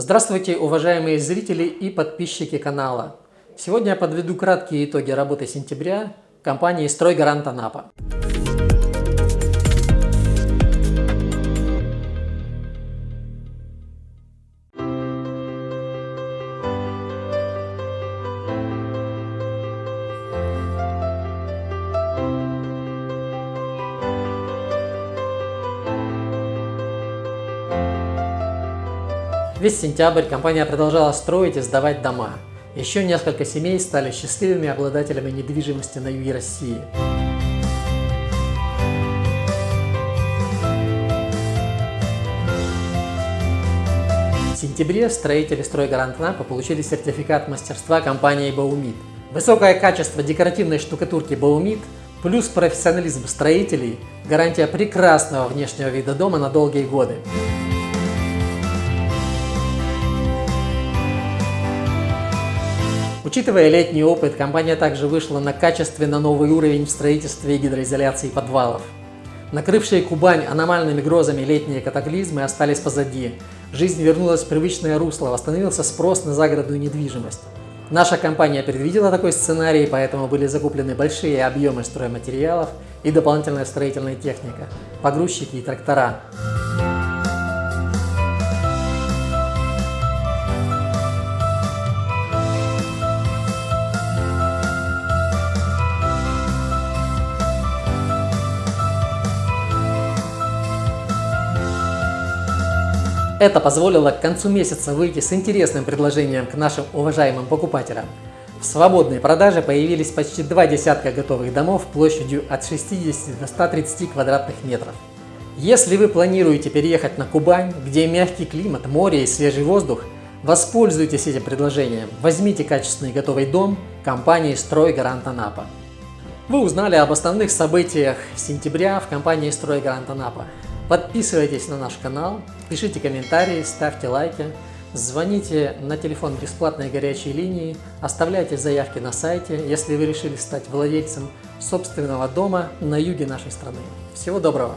Здравствуйте, уважаемые зрители и подписчики канала! Сегодня я подведу краткие итоги работы сентября компании «Стройгарант Анапа». Весь сентябрь компания продолжала строить и сдавать дома. Еще несколько семей стали счастливыми обладателями недвижимости на юге России. В сентябре строители стройгарант Напа получили сертификат мастерства компании Баумит. Высокое качество декоративной штукатурки Баумит плюс профессионализм строителей – гарантия прекрасного внешнего вида дома на долгие годы. Учитывая летний опыт, компания также вышла на качественно новый уровень в строительстве и гидроизоляции подвалов. Накрывшие Кубань аномальными грозами летние катаклизмы остались позади. Жизнь вернулась в привычное русло, восстановился спрос на загородную недвижимость. Наша компания предвидела такой сценарий, поэтому были закуплены большие объемы стройматериалов и дополнительная строительная техника, погрузчики и трактора. Это позволило к концу месяца выйти с интересным предложением к нашим уважаемым покупателям. В свободной продаже появились почти два десятка готовых домов площадью от 60 до 130 квадратных метров. Если вы планируете переехать на Кубань, где мягкий климат, море и свежий воздух, воспользуйтесь этим предложением. Возьмите качественный готовый дом компании «Стройгарант Анапа». Вы узнали об основных событиях сентября в компании «Стройгарант Анапа». Подписывайтесь на наш канал, пишите комментарии, ставьте лайки, звоните на телефон бесплатной горячей линии, оставляйте заявки на сайте, если вы решили стать владельцем собственного дома на юге нашей страны. Всего доброго!